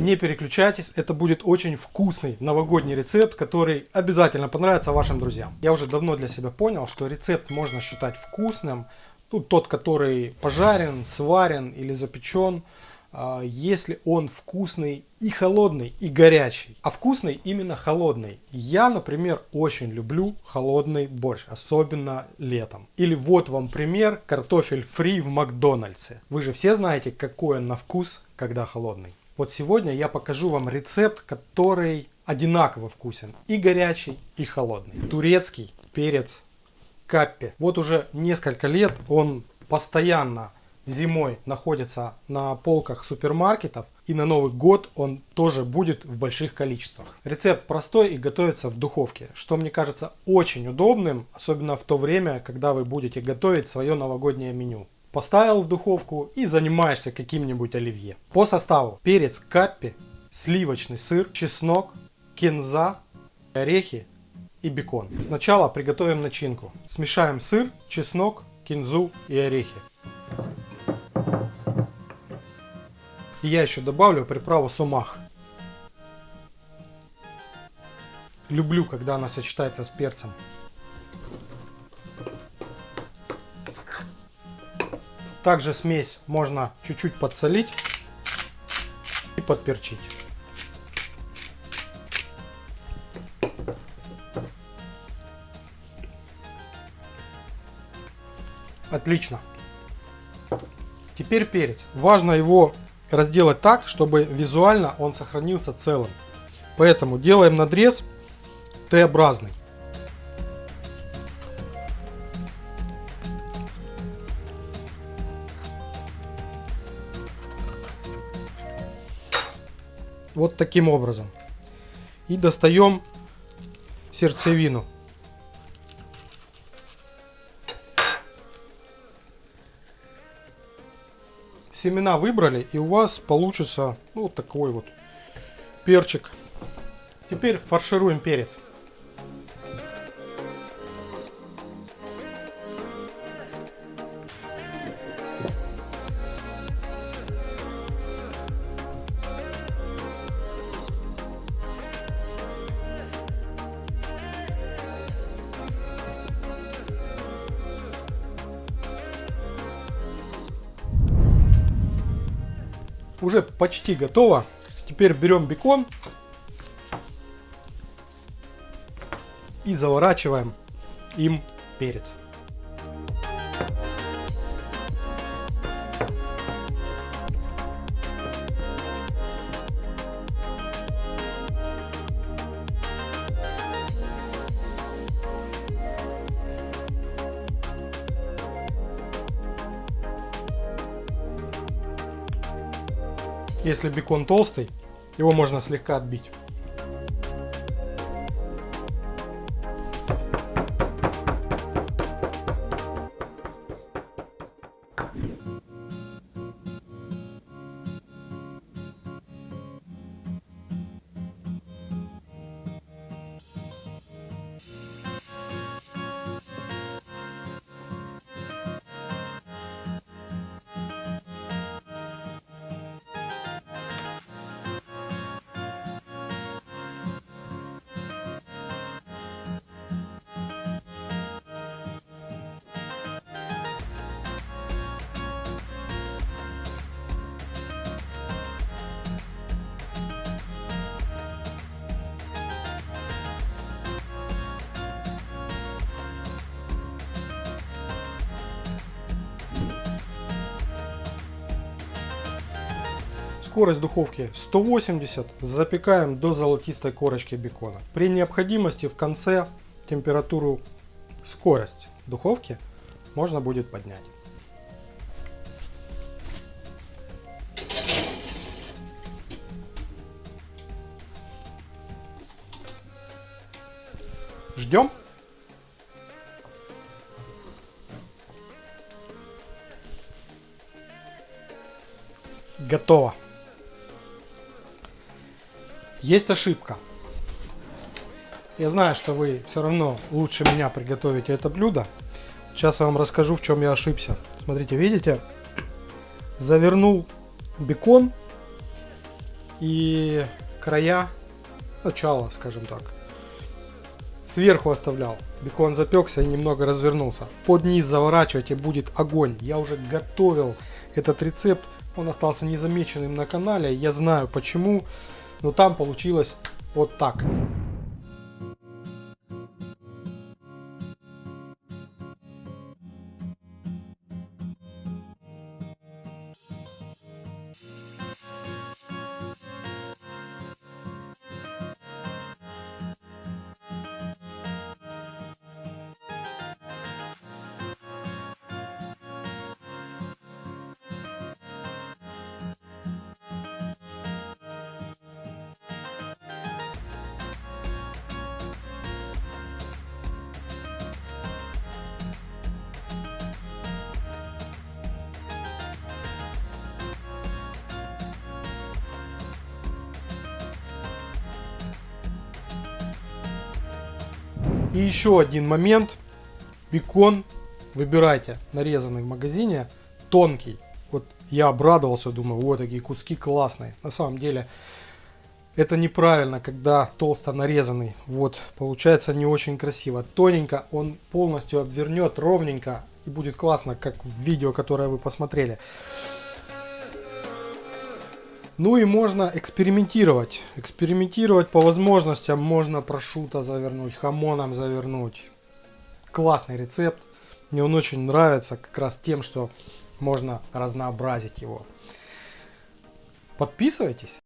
Не переключайтесь, это будет очень вкусный новогодний рецепт, который обязательно понравится вашим друзьям. Я уже давно для себя понял, что рецепт можно считать вкусным, ну, тот, который пожарен, сварен или запечен, а, если он вкусный и холодный, и горячий. А вкусный именно холодный. Я, например, очень люблю холодный борщ, особенно летом. Или вот вам пример, картофель фри в Макдональдсе. Вы же все знаете, какой он на вкус, когда холодный. Вот сегодня я покажу вам рецепт, который одинаково вкусен. И горячий, и холодный. Турецкий перец каппи. Вот уже несколько лет он постоянно зимой находится на полках супермаркетов. И на Новый год он тоже будет в больших количествах. Рецепт простой и готовится в духовке, что мне кажется очень удобным, особенно в то время, когда вы будете готовить свое новогоднее меню. Поставил в духовку и занимаешься каким-нибудь оливье. По составу перец каппи, сливочный сыр, чеснок, кинза, орехи и бекон. Сначала приготовим начинку. Смешаем сыр, чеснок, кинзу и орехи. И я еще добавлю приправу сумах. Люблю, когда она сочетается с перцем. Также смесь можно чуть-чуть подсолить и подперчить. Отлично. Теперь перец. Важно его разделать так, чтобы визуально он сохранился целым. Поэтому делаем надрез Т-образный. Вот таким образом. И достаем сердцевину. семена выбрали, и у вас получится ну, вот такой вот перчик. Теперь фаршируем перец. Уже почти готово. Теперь берем бекон и заворачиваем им перец. Если бекон толстый, его можно слегка отбить. Скорость духовки 180, запекаем до золотистой корочки бекона. При необходимости в конце температуру, скорость духовки можно будет поднять. Ждем. Готово. Есть ошибка. Я знаю, что вы все равно лучше меня приготовите это блюдо. Сейчас я вам расскажу, в чем я ошибся. Смотрите, видите? Завернул бекон и края, начало, скажем так, сверху оставлял. Бекон запекся и немного развернулся. Под низ заворачивайте, будет огонь. Я уже готовил этот рецепт, он остался незамеченным на канале, я знаю почему, но там получилось вот так. И еще один момент. Бекон выбирайте нарезанный в магазине, тонкий. Вот я обрадовался, думаю, вот такие куски классные. На самом деле это неправильно, когда толсто нарезанный. Вот, получается не очень красиво. Тоненько он полностью обвернет ровненько и будет классно, как в видео, которое вы посмотрели. Ну и можно экспериментировать. Экспериментировать по возможностям. Можно прошуто завернуть, хамоном завернуть. Классный рецепт. Мне он очень нравится как раз тем, что можно разнообразить его. Подписывайтесь.